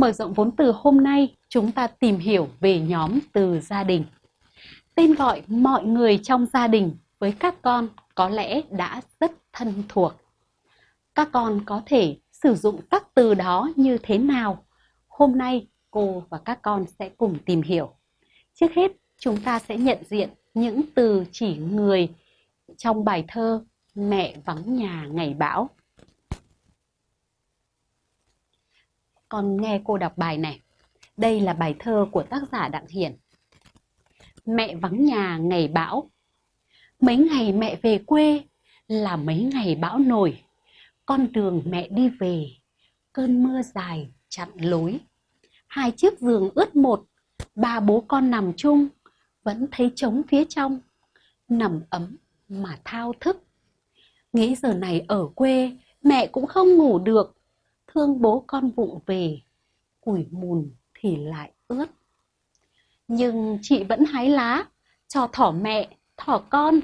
Mở rộng vốn từ hôm nay, chúng ta tìm hiểu về nhóm từ gia đình. Tên gọi mọi người trong gia đình với các con có lẽ đã rất thân thuộc. Các con có thể sử dụng các từ đó như thế nào? Hôm nay cô và các con sẽ cùng tìm hiểu. Trước hết, chúng ta sẽ nhận diện những từ chỉ người trong bài thơ Mẹ vắng nhà ngày bão. Con nghe cô đọc bài này. Đây là bài thơ của tác giả Đặng Hiển. Mẹ vắng nhà ngày bão. Mấy ngày mẹ về quê là mấy ngày bão nổi. Con đường mẹ đi về, cơn mưa dài chặn lối. Hai chiếc giường ướt một, ba bố con nằm chung, vẫn thấy trống phía trong. Nằm ấm mà thao thức. Nghĩ giờ này ở quê, mẹ cũng không ngủ được. Thương bố con vụng về, củi mùn thì lại ướt. Nhưng chị vẫn hái lá, cho thỏ mẹ, thỏ con.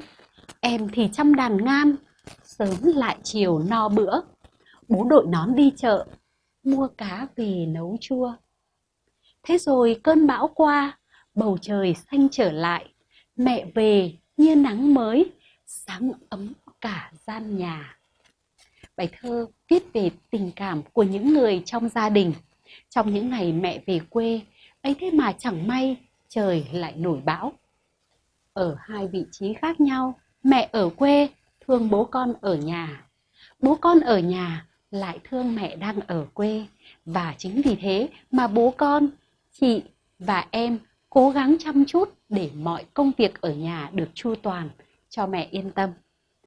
Em thì chăm đàn ngam, sớm lại chiều no bữa. Bố đội nón đi chợ, mua cá về nấu chua. Thế rồi cơn bão qua, bầu trời xanh trở lại. Mẹ về như nắng mới, sáng ấm cả gian nhà. Bài thơ viết về tình cảm của những người trong gia đình. Trong những ngày mẹ về quê, ấy thế mà chẳng may trời lại nổi bão. Ở hai vị trí khác nhau, mẹ ở quê thương bố con ở nhà. Bố con ở nhà lại thương mẹ đang ở quê. Và chính vì thế mà bố con, chị và em cố gắng chăm chút để mọi công việc ở nhà được chu toàn cho mẹ yên tâm.